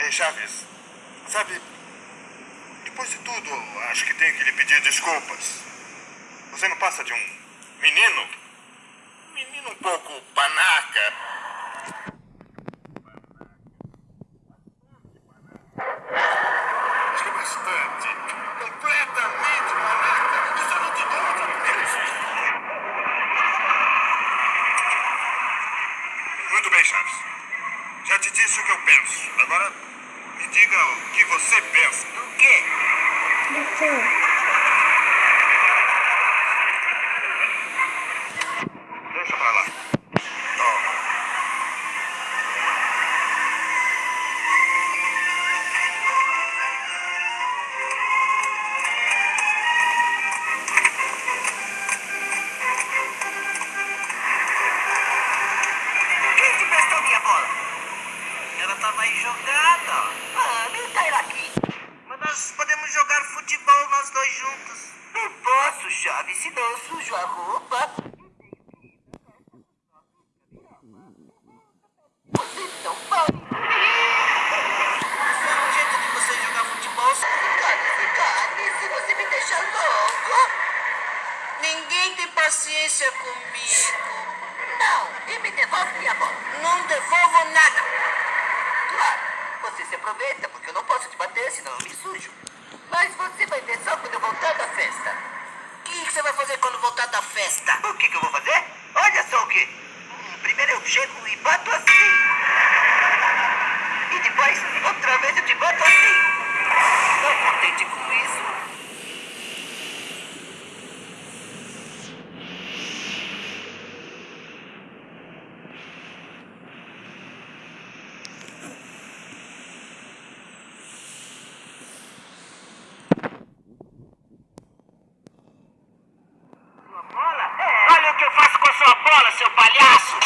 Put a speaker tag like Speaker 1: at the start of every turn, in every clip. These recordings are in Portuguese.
Speaker 1: É, Chaves, sabe, depois de tudo, acho que tenho que lhe pedir desculpas. Você não passa de um menino? Menino um pouco panaca. Acho que bastante. Completamente panaca. Isso não te Muito bem, Chaves. Já te disse o que eu penso. Agora diga o que você pensa.
Speaker 2: Do quê? Do quê? paciência comigo. Não, e me devolve minha bola. Não devolvo nada. Claro, você se aproveita, porque eu não posso te bater, senão eu me sujo. Mas você vai ver só quando eu voltar da festa. O que, que, você vai fazer quando voltar da festa? O que, que eu vou fazer? Olha só o que. Hum, primeiro eu chego e bato assim. sua bola, seu palhaço!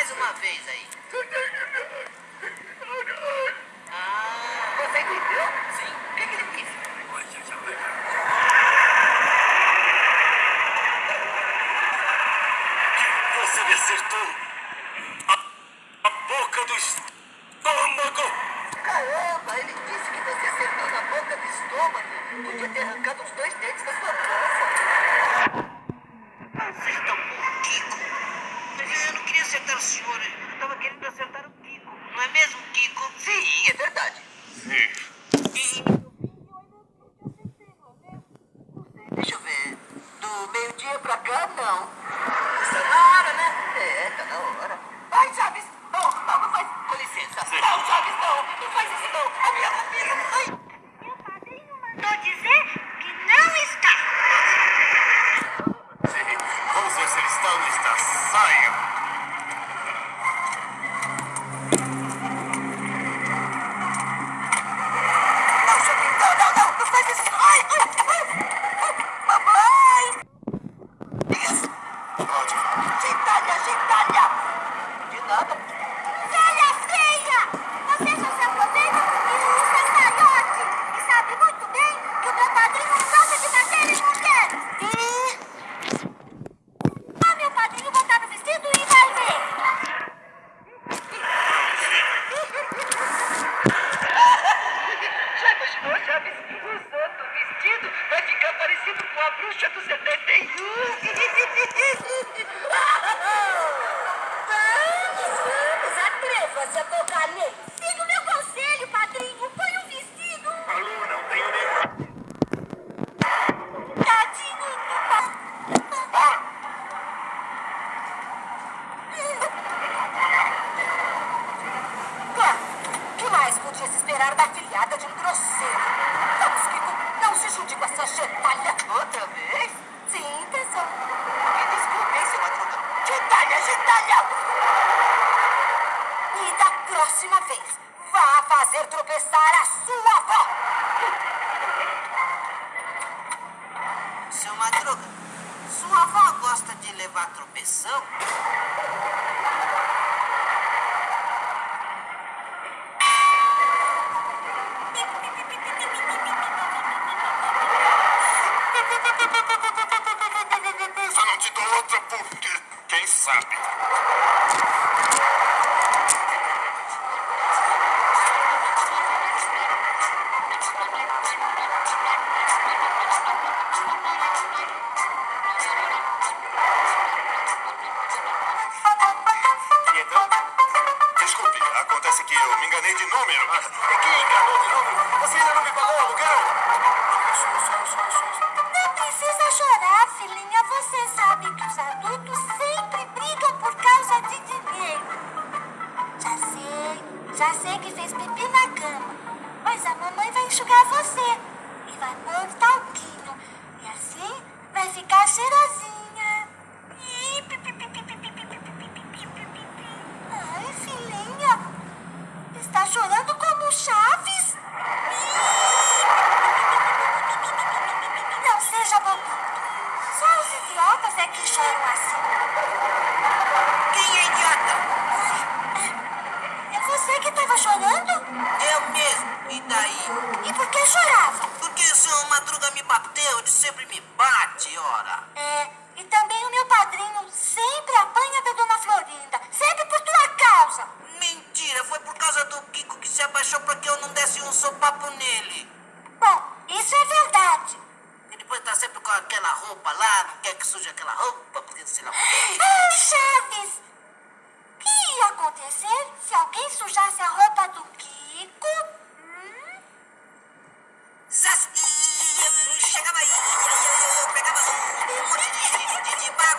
Speaker 2: mais
Speaker 3: uma
Speaker 2: vez aí. Ah. Você entendeu? Sim. O que, que ele disse?
Speaker 4: Você me acertou a, boca do estômago.
Speaker 2: Caramba, ele disse que você acertou na boca do estômago. Podia ter arrancado os dois
Speaker 5: dedos. Yeah. se
Speaker 6: Apocalipse. É Siga o meu conselho, padrinho. Põe um vestido.
Speaker 5: Alô, não tenho nem...
Speaker 6: Tadinho.
Speaker 2: Ah. ah! Que mais podia se esperar da filhada de um grosseiro? Não se junte com essa gentalha. Outra vez? Sim, tesão. Me desculpe, seu Que talha, gentalha! próxima vez, vá fazer tropeçar a sua avó! Seu Madruga, sua avó gosta de levar tropeção?
Speaker 7: Só não te dou outra porque, quem sabe...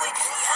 Speaker 5: we
Speaker 7: play.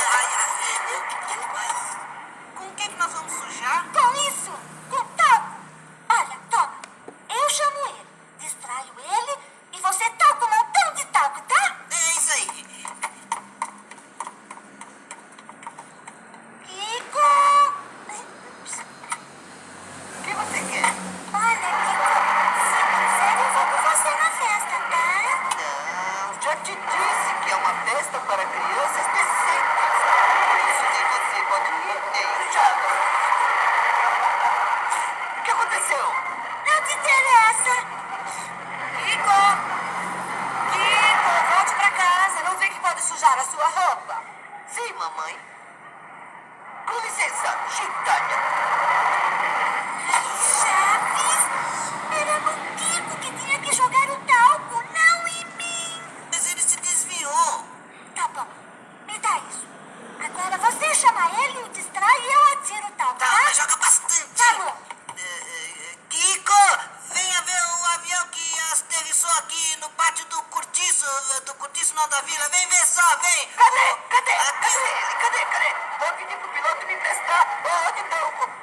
Speaker 7: pedi pro piloto me
Speaker 2: emprestar.
Speaker 6: Ah, que
Speaker 2: tal?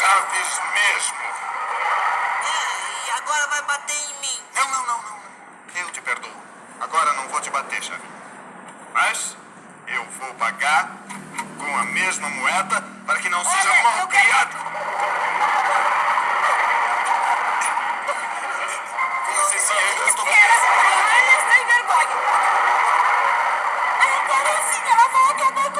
Speaker 6: Chaves
Speaker 1: mesmo.
Speaker 2: É, e agora vai bater em mim.
Speaker 1: Não, não, não, não. Eu te perdoo. Agora não vou te bater, Chave. Mas eu vou pagar com a mesma moeda para que não seja
Speaker 2: Olha,
Speaker 1: mal
Speaker 2: eu quero-
Speaker 1: criado. Com licencinha, eu estou...
Speaker 7: Olha, sem vergonha. Agora sim ela vai acabar com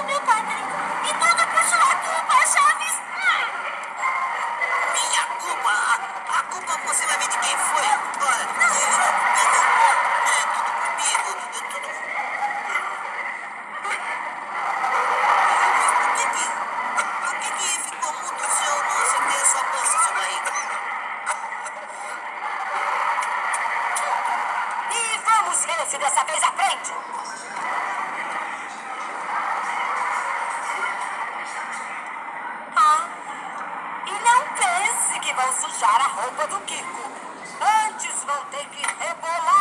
Speaker 2: se
Speaker 7: dessa vez aprende. Ah, e não pense que vão sujar a roupa do Kiko. Antes vão ter que rebolar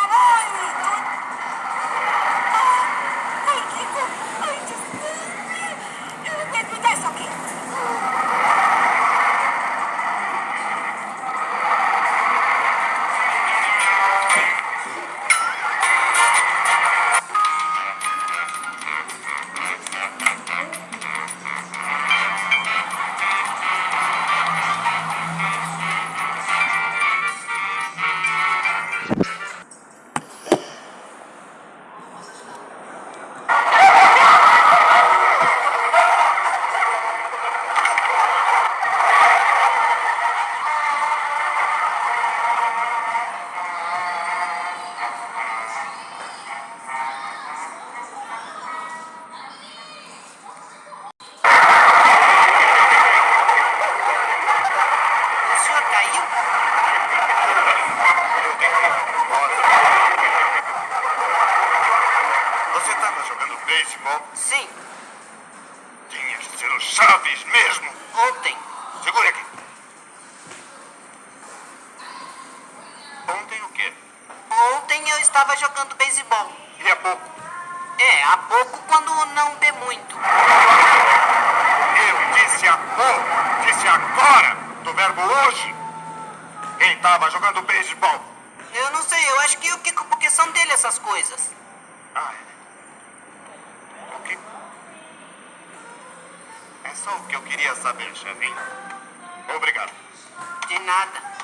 Speaker 2: Sim,
Speaker 1: Tinha que ser o Chaves mesmo.
Speaker 2: ontem.
Speaker 1: Segure aqui. Ontem o quê?
Speaker 2: Ontem eu estava jogando beisebol.
Speaker 1: E há pouco?
Speaker 2: É, há pouco quando não bê muito.
Speaker 1: Eu disse há pouco. Disse agora. Do verbo hoje. Quem estava jogando beisebol?
Speaker 2: Eu não sei, eu acho que o Kiko, porque são dele essas coisas.
Speaker 1: Ah, é. É só o que eu queria saber, Chavinho. Obrigado.
Speaker 2: De nada.